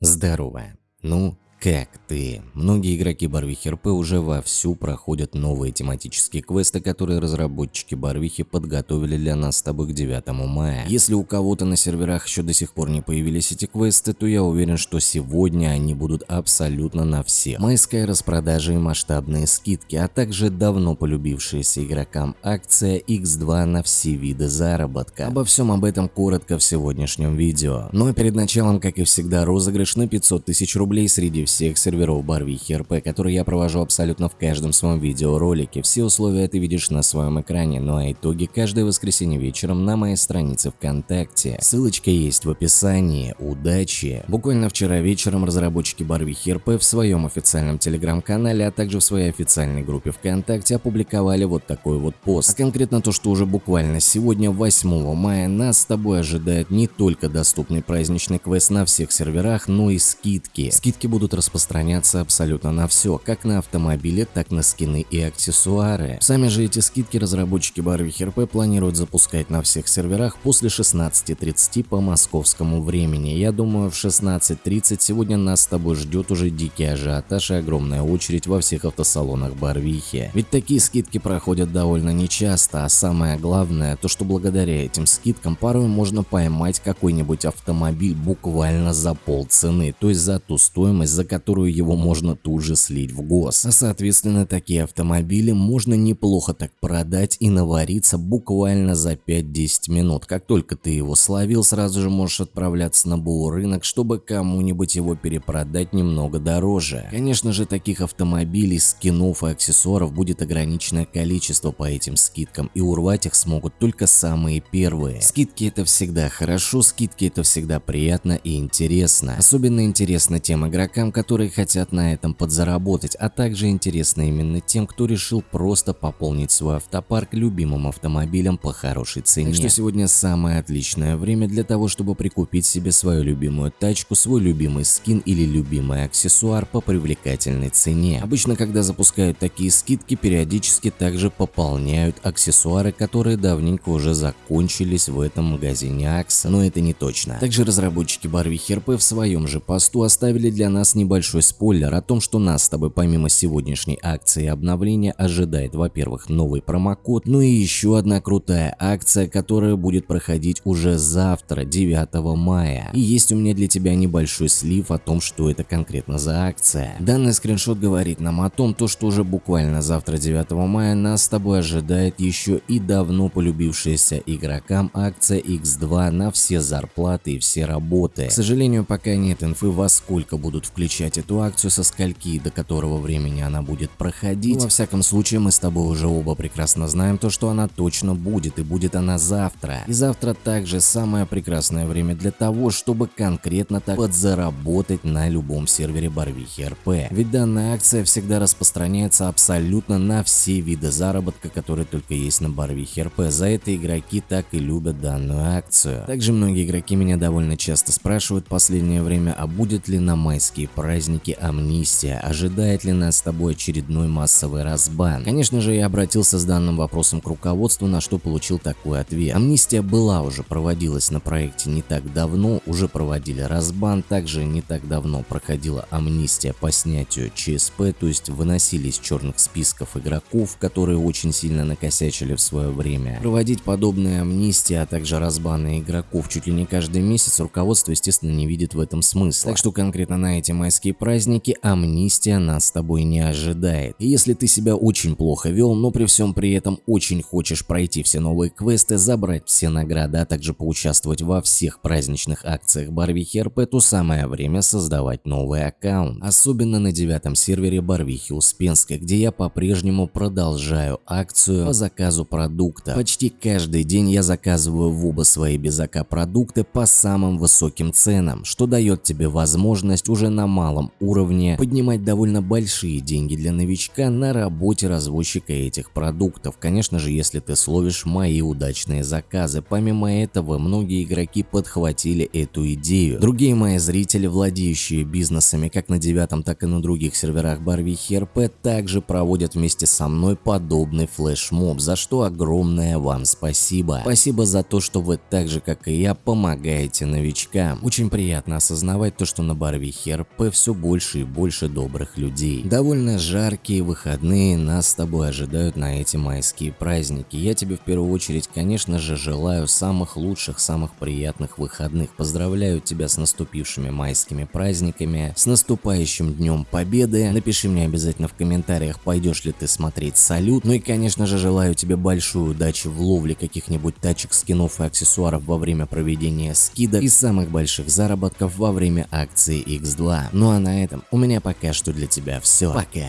Здорово. Ну, как ты? Многие игроки Барвихи РП уже вовсю проходят новые тематические квесты, которые разработчики Барвихи подготовили для нас с тобой к 9 мая. Если у кого-то на серверах еще до сих пор не появились эти квесты, то я уверен, что сегодня они будут абсолютно на всех. Майская распродажа и масштабные скидки, а также давно полюбившаяся игрокам акция X2 на все виды заработка. Обо всем об этом коротко в сегодняшнем видео. Но перед началом, как и всегда, розыгрыш на 500 тысяч рублей среди всех серверов Барвихи РП, которые я провожу абсолютно в каждом своем видеоролике. Все условия ты видишь на своем экране, ну а итоги каждое воскресенье вечером на моей странице ВКонтакте. Ссылочка есть в описании. Удачи! Буквально вчера вечером разработчики Барвихи РП в своем официальном телеграм-канале, а также в своей официальной группе ВКонтакте опубликовали вот такой вот пост. А конкретно то, что уже буквально сегодня, 8 мая, нас с тобой ожидает не только доступный праздничный квест на всех серверах, но и скидки. Скидки будут распространяться абсолютно на все, как на автомобили, так на скины и аксессуары. Сами же эти скидки разработчики Барвихи РП планируют запускать на всех серверах после 16.30 по московскому времени. Я думаю, в 16.30 сегодня нас с тобой ждет уже дикий ажиотаж и огромная очередь во всех автосалонах Барвихи. Ведь такие скидки проходят довольно нечасто, а самое главное, то что благодаря этим скидкам порой можно поймать какой-нибудь автомобиль буквально за полцены, то есть за ту стоимость, за которую его можно тут же слить в гос. Соответственно такие автомобили можно неплохо так продать и навариться буквально за 5-10 минут. Как только ты его словил, сразу же можешь отправляться на БУ рынок, чтобы кому-нибудь его перепродать немного дороже. Конечно же таких автомобилей, скинов и аксессуаров будет ограниченное количество по этим скидкам и урвать их смогут только самые первые. Скидки это всегда хорошо, скидки это всегда приятно и интересно. Особенно интересно тем игрокам, которые хотят на этом подзаработать, а также интересно именно тем, кто решил просто пополнить свой автопарк любимым автомобилем по хорошей цене. Так что сегодня самое отличное время для того, чтобы прикупить себе свою любимую тачку, свой любимый скин или любимый аксессуар по привлекательной цене. Обычно, когда запускают такие скидки, периодически также пополняют аксессуары, которые давненько уже закончились в этом магазине Акс, но это не точно. Также разработчики Барвихи РП в своем же посту оставили для нас небольшой спойлер о том, что нас с тобой помимо сегодняшней акции обновления ожидает, во-первых, новый промокод, ну и еще одна крутая акция, которая будет проходить уже завтра, 9 мая. И есть у меня для тебя небольшой слив о том, что это конкретно за акция. Данный скриншот говорит нам о том, то, что уже буквально завтра, 9 мая, нас с тобой ожидает еще и давно полюбившаяся игрокам акция X2 на все зарплаты и все работы. К сожалению, пока нет инфы, во сколько будут включать начать эту акцию со скольки до которого времени она будет проходить. Но, во всяком случае, мы с тобой уже оба прекрасно знаем то, что она точно будет, и будет она завтра. И завтра также самое прекрасное время для того, чтобы конкретно так подзаработать на любом сервере Барвихи РП. Ведь данная акция всегда распространяется абсолютно на все виды заработка, которые только есть на Барвихе РП. За это игроки так и любят данную акцию. Также многие игроки меня довольно часто спрашивают в последнее время, а будет ли на майские празднике амнистия, ожидает ли нас с тобой очередной массовый разбан? Конечно же, я обратился с данным вопросом к руководству, на что получил такой ответ. Амнистия была уже, проводилась на проекте не так давно, уже проводили разбан, также не так давно проходила амнистия по снятию ЧСП, то есть выносили из черных списков игроков, которые очень сильно накосячили в свое время. Проводить подобные амнистии, а также разбаны игроков чуть ли не каждый месяц руководство, естественно, не видит в этом смысла. Так что конкретно на эти майские майские праздники амнистия нас с тобой не ожидает. И если ты себя очень плохо вел, но при всем при этом очень хочешь пройти все новые квесты, забрать все награды, а также поучаствовать во всех праздничных акциях Барвихи РП, то самое время создавать новый аккаунт. Особенно на девятом сервере Барвихи Успенской, где я по-прежнему продолжаю акцию по заказу продукта. Почти каждый день я заказываю в оба свои безака продукты по самым высоким ценам, что дает тебе возможность уже на малом уровне поднимать довольно большие деньги для новичка на работе развозчика этих продуктов. Конечно же, если ты словишь мои удачные заказы. Помимо этого, многие игроки подхватили эту идею. Другие мои зрители, владеющие бизнесами как на девятом, так и на других серверах Барвихи РП, также проводят вместе со мной подобный флешмоб, за что огромное вам спасибо. Спасибо за то, что вы так же, как и я, помогаете новичкам. Очень приятно осознавать то, что на Барвихе РП все больше и больше добрых людей. Довольно жаркие выходные нас с тобой ожидают на эти майские праздники. Я тебе в первую очередь, конечно же, желаю самых лучших, самых приятных выходных. Поздравляю тебя с наступившими майскими праздниками, с наступающим Днем Победы. Напиши мне обязательно в комментариях, пойдешь ли ты смотреть салют. Ну и, конечно же, желаю тебе большой удачи в ловле каких-нибудь тачек, скинов и аксессуаров во время проведения скидок и самых больших заработков во время акции X2. Ну а на этом у меня пока что для тебя все. Пока.